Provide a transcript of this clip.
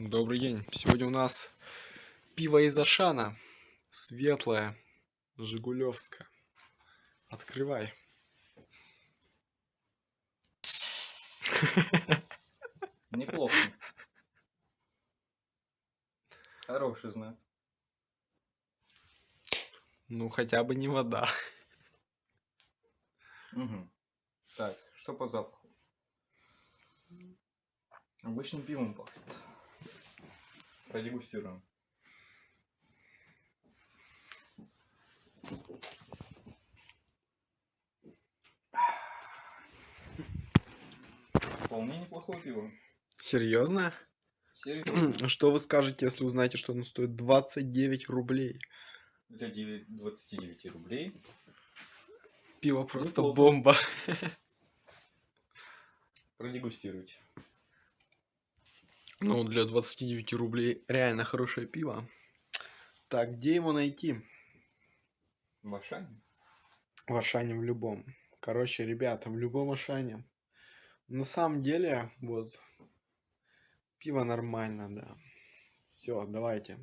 Добрый день. Сегодня у нас пиво из Ашана. Светлое. Жигулевское. Открывай. Неплохо. Хороший знак. Ну, хотя бы не вода. Мгм. Так, что по запаху? Обычным пивом пахнет. Продегустируем. Вполне неплохое пиво. Серьезно? Серьезно. Что вы скажете, если узнаете, что оно стоит 29 рублей? Для 9 29 рублей. Пиво просто Неплохо. бомба. Продегустируйте. Ну, для 29 рублей реально хорошее пиво. Так, где его найти? В Ашане? В Ашане в любом. Короче, ребята, в любом Ашане. На самом деле, вот, пиво нормально, да. Все, давайте.